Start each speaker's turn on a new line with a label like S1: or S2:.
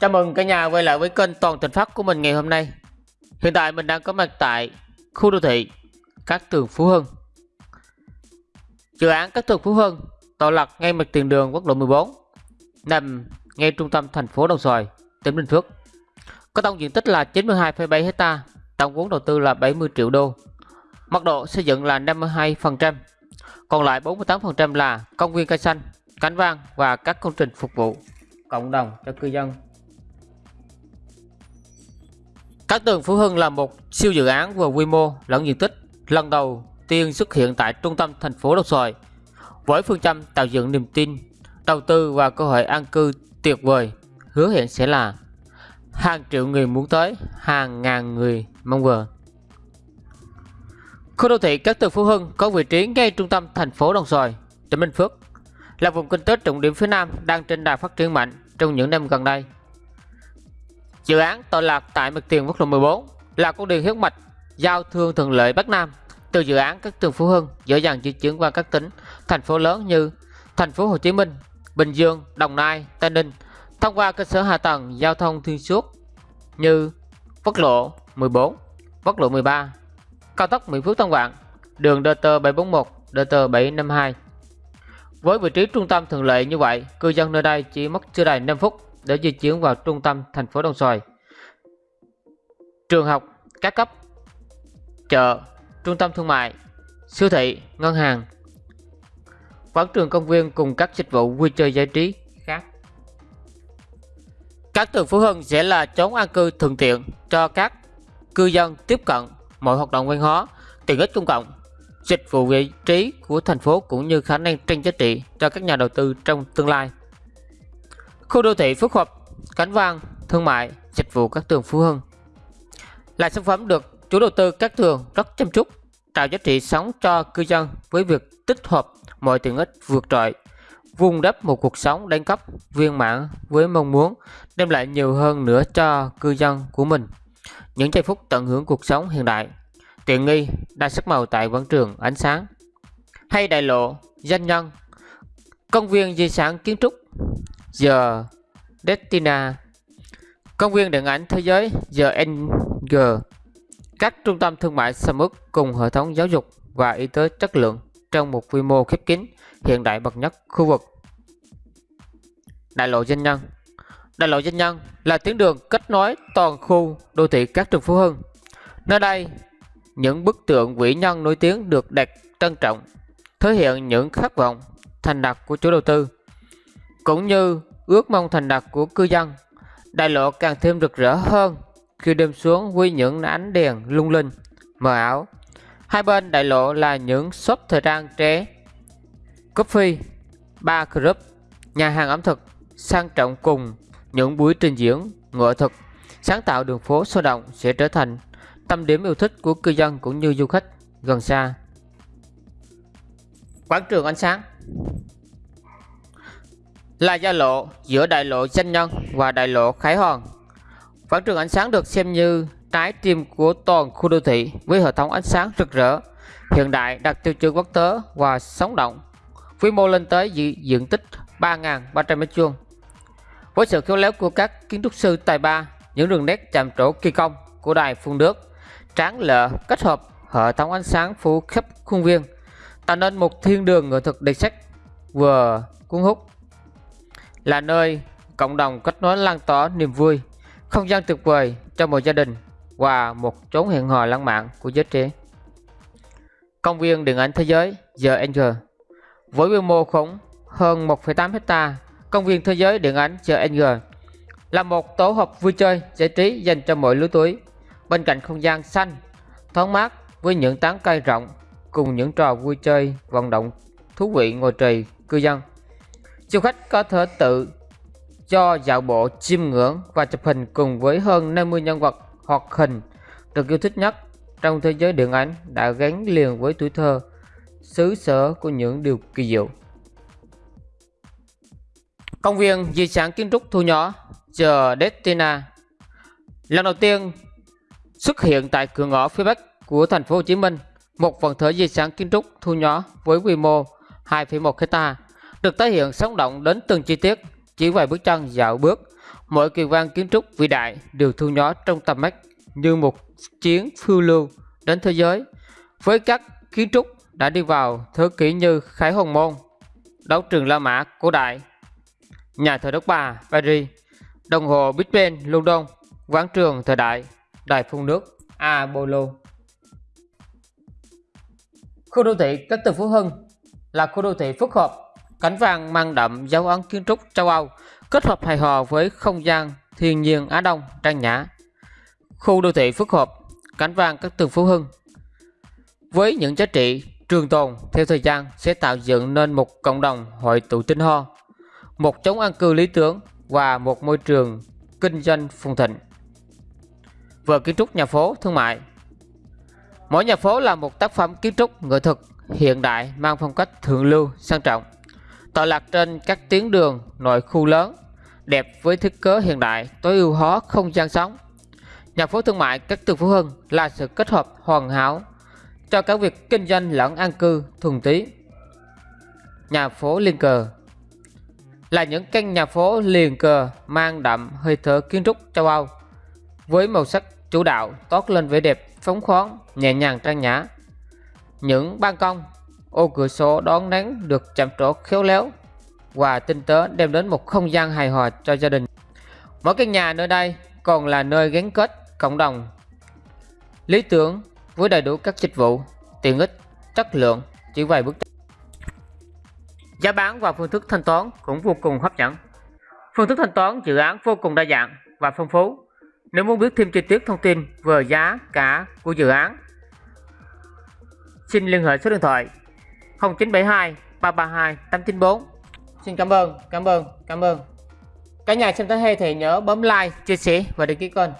S1: Chào mừng cả nhà quay lại với kênh Toàn Thành Phát của mình ngày hôm nay. Hiện tại mình đang có mặt tại khu đô thị Cát Tường Phú Hưng. Dự án Cát Tường Phú Hưng tọa lạc ngay mặt tiền đường quốc lộ 14, nằm ngay trung tâm thành phố Đồng Xoài, tỉnh Bình Phước. Có tổng diện tích là 92,7 hecta tổng vốn đầu tư là 70 triệu đô. Mật độ xây dựng là 52%, còn lại 48% là công viên cây xanh, cánh vang và các công trình phục vụ cộng đồng cho cư dân Cát Tường Phú Hưng là một siêu dự án vừa quy mô lẫn diện tích lần đầu tiên xuất hiện tại trung tâm thành phố Đồng Xoài với phương châm tạo dựng niềm tin, đầu tư và cơ hội an cư tuyệt vời hứa hẹn sẽ là hàng triệu người muốn tới, hàng ngàn người mong chờ. Khu đô thị Cát Tường Phú Hưng có vị trí ngay trung tâm thành phố Đồng Xoài, tỉnh Bình Phước, là vùng kinh tế trọng điểm phía Nam đang trên đà phát triển mạnh trong những năm gần đây. Dự án tọa lạc tại mặt tiền quốc lộ 14 là con đường huyết mạch giao thương thuận lợi Bắc Nam từ dự án các trường Phú Hưng dễ dàng di chuyển qua các tỉnh, thành phố lớn như thành phố Hồ Chí Minh, Bình Dương, Đồng Nai, Tây Ninh thông qua cơ sở hạ tầng giao thông xuyên suốt như quốc lộ 14, quốc lộ 13, cao tốc Mỹ Phước Tân Vạn, đường DT 741, DT 752. Với vị trí trung tâm thuận lợi như vậy, cư dân nơi đây chỉ mất chưa đầy 5 phút để di chuyển vào trung tâm thành phố Đồng Xoài. Trường học, các cấp, chợ, trung tâm thương mại, siêu thị, ngân hàng, quán trường công viên cùng các dịch vụ vui chơi giải trí khác. Các tường Phú Hưng sẽ là chốn an cư thuận tiện cho các cư dân tiếp cận mọi hoạt động văn hóa, tiện ích công cộng, dịch vụ vị trí của thành phố cũng như khả năng tranh giá trị cho các nhà đầu tư trong tương lai. Khu đô thị phức hợp, cánh vang, thương mại, dịch vụ các tường Phú Hưng là sản phẩm được chủ đầu tư các tường rất chăm chút, tạo giá trị sống cho cư dân với việc tích hợp mọi tiện ích vượt trội, vun đắp một cuộc sống đẳng cấp viên mãn với mong muốn đem lại nhiều hơn nữa cho cư dân của mình. Những giây phút tận hưởng cuộc sống hiện đại, tiện nghi, đa sắc màu tại quảng trường ánh sáng, hay đại lộ, danh nhân, công viên di sản kiến trúc The Destina, công viên điện ảnh thế giới The NG, các trung tâm thương mại Samus cùng hệ thống giáo dục và y tế chất lượng trong một quy mô khép kín hiện đại bậc nhất khu vực. Đại lộ Doanh nhân Đại lộ Doanh nhân là tuyến đường kết nối toàn khu đô thị các trường Phú Hưng. Nơi đây, những bức tượng vĩ nhân nổi tiếng được đặt trân trọng, thể hiện những khát vọng thành đạt của chủ đầu tư cũng như ước mong thành đạt của cư dân. Đại lộ càng thêm rực rỡ hơn khi đêm xuống với những ánh đèn lung linh, mờ ảo. Hai bên đại lộ là những shop thời trang trẻ, coffee, bar club, nhà hàng ẩm thực sang trọng cùng những buổi trình diễn nghệ thuật sáng tạo đường phố sôi động sẽ trở thành tâm điểm yêu thích của cư dân cũng như du khách gần xa. Quảng trường ánh sáng là giao lộ giữa đại lộ danh nhân và đại lộ Khải Hoàn. Quảng trường ánh sáng được xem như trái tim của toàn khu đô thị với hệ thống ánh sáng rực rỡ, hiện đại đạt tiêu chuẩn quốc tế và sống động. Quy mô lên tới diện tích 3.300 m2. Với sự khéo léo của các kiến trúc sư tài ba, những đường nét chạm trổ kỳ công của đài phun nước, tráng lệ kết hợp hệ thống ánh sáng phủ khắp khuôn viên, tạo nên một thiên đường nghệ thuật đặc sắc vừa cuốn hút là nơi cộng đồng kết nối lan tỏa niềm vui, không gian tuyệt vời cho một gia đình và một chốn hẹn hò lãng mạn của giới trẻ. Công viên điện ảnh thế giới The Angel với quy mô khủng hơn 1,8 hecta, công viên thế giới điện ảnh The Angel là một tổ hợp vui chơi giải trí dành cho mọi lứa tuổi. Bên cạnh không gian xanh, thoáng mát với những tán cây rộng cùng những trò vui chơi vận động thú vị ngồi trì cư dân Du khách có thể tự cho dạo bộ chiêm ngưỡng và chụp hình cùng với hơn 50 nhân vật hoạt hình được yêu thích nhất trong thế giới điện ảnh đã gắn liền với tuổi thơ, xứ sở của những điều kỳ diệu. Công viên di sản kiến trúc thu nhỏ chờ Destina lần đầu tiên xuất hiện tại cửa ngõ phía bắc của thành phố Hồ Chí Minh, một phần thể di sản kiến trúc thu nhỏ với quy mô 2,1 hectare được tái hiện sống động đến từng chi tiết chỉ vài bước chân dạo bước. Mỗi kỳ quan kiến trúc vĩ đại đều thu nhỏ trong tầm mắt như một chuyến phiêu lưu đến thế giới. Với các kiến trúc đã đi vào thế kỷ như Khải Hồng Môn, đấu trường La Mã cổ đại, nhà thờ Đức Bà Paris, đồng hồ Big Ben London, quán trường thời đại, đài phun nước Apollo. Khu đô thị Cách từ Phú Hưng là khu đô thị phức hợp, cảnh vàng mang đậm dấu ấn kiến trúc châu Âu, kết hợp hài hòa với không gian thiên nhiên Á Đông trang nhã. Khu đô thị phức hợp, cảnh vàng các tường Phú Hưng với những giá trị trường tồn theo thời gian sẽ tạo dựng nên một cộng đồng hội tụ tinh ho, một chống an cư lý tưởng và một môi trường kinh doanh phồn thịnh. Vừa kiến trúc nhà phố thương mại Mỗi nhà phố là một tác phẩm kiến trúc nghệ thuật hiện đại mang phong cách thượng lưu sang trọng, tọa lạc trên các tuyến đường nội khu lớn, đẹp với thiết kế hiện đại tối ưu hóa không gian sống. Nhà phố thương mại các tường Phú Hưng là sự kết hợp hoàn hảo cho cả việc kinh doanh lẫn an cư thuần tí. Nhà phố liên cờ là những căn nhà phố liền cờ mang đậm hơi thở kiến trúc châu Âu với màu sắc chủ đạo toát lên vẻ đẹp phóng khoáng nhẹ nhàng trang nhã những ban công ô cửa sổ đón nắng được chạm trổ khéo léo. Và tinh tế đem đến một không gian hài hòa cho gia đình. Mỗi căn nhà nơi đây còn là nơi gắn kết cộng đồng. Lý tưởng với đầy đủ các dịch vụ, tiện ích, chất lượng chỉ vài bước. Giá bán và phương thức thanh toán cũng vô cùng hấp dẫn. Phương thức thanh toán dự án vô cùng đa dạng và phong phú. Nếu muốn biết thêm chi tiết thông tin về giá cả của dự án, xin liên hệ số điện thoại 0972 332 894 Xin cảm ơn, cảm ơn, cảm ơn. Cả nhà xem tới hay thì nhớ bấm like, chia sẻ và đăng ký kênh.